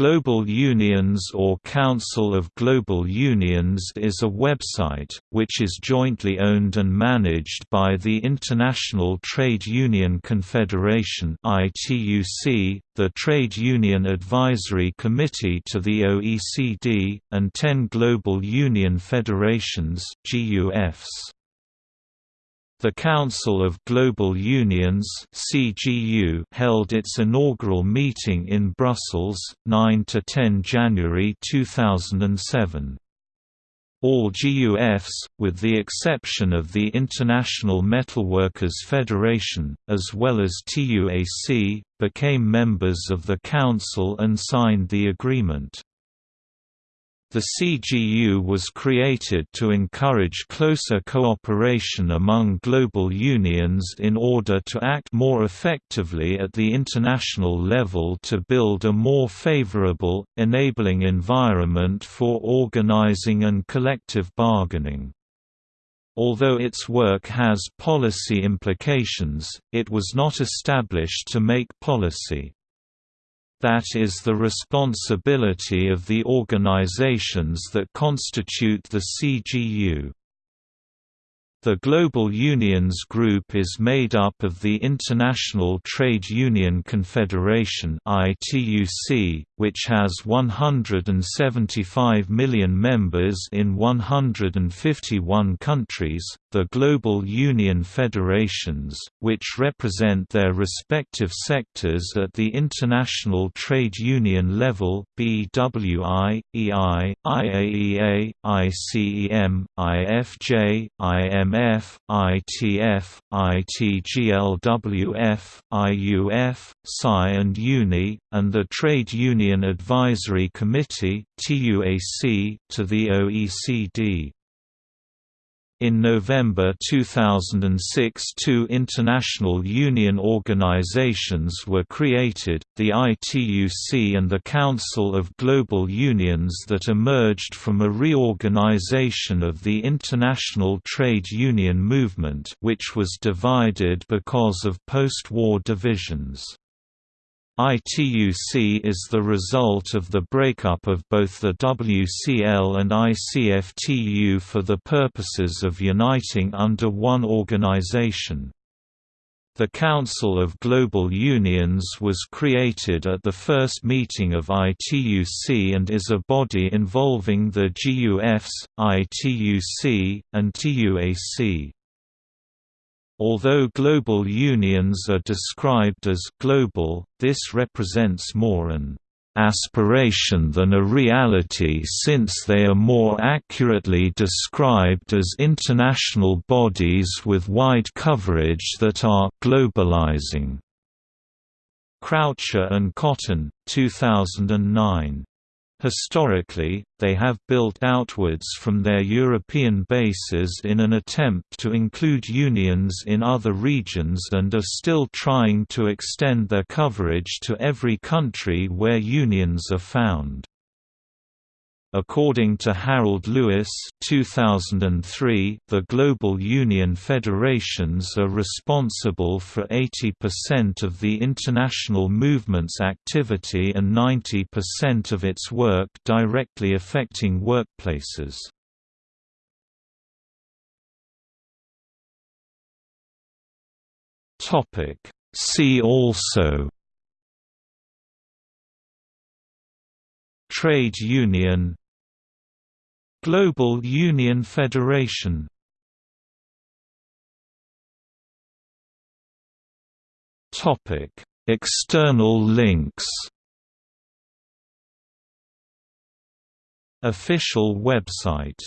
Global Unions or Council of Global Unions is a website, which is jointly owned and managed by the International Trade Union Confederation the Trade Union Advisory Committee to the OECD, and ten global union federations GUFs. The Council of Global Unions (CGU) held its inaugural meeting in Brussels, 9 to 10 January 2007. All GUFs, with the exception of the International Metalworkers Federation, as well as TUAC, became members of the Council and signed the agreement. The CGU was created to encourage closer cooperation among global unions in order to act more effectively at the international level to build a more favorable, enabling environment for organizing and collective bargaining. Although its work has policy implications, it was not established to make policy. That is the responsibility of the organizations that constitute the CGU. The Global Unions Group is made up of the International Trade Union Confederation which has 175 million members in 151 countries, the Global Union Federations, which represent their respective sectors at the international trade union level BWI, EI, IAEA, ICEM, IFJ, IM IMF, ITF, ITGLWF, IUF, PSI and UNI, and the Trade Union Advisory Committee to the OECD. In November 2006 two international union organizations were created, the ITUC and the Council of Global Unions that emerged from a reorganization of the international trade union movement which was divided because of post-war divisions. ITUC is the result of the breakup of both the WCL and ICFTU for the purposes of uniting under one organization. The Council of Global Unions was created at the first meeting of ITUC and is a body involving the GUFs, ITUC, and TUAC. Although global unions are described as global, this represents more an aspiration than a reality since they are more accurately described as international bodies with wide coverage that are globalizing. Croucher and Cotton, 2009 Historically, they have built outwards from their European bases in an attempt to include unions in other regions and are still trying to extend their coverage to every country where unions are found. According to Harold Lewis 2003, the global union federations are responsible for 80% of the international movement's activity and 90% of its work directly affecting workplaces. See also Trade union Global Union Federation Topic: External links. Official website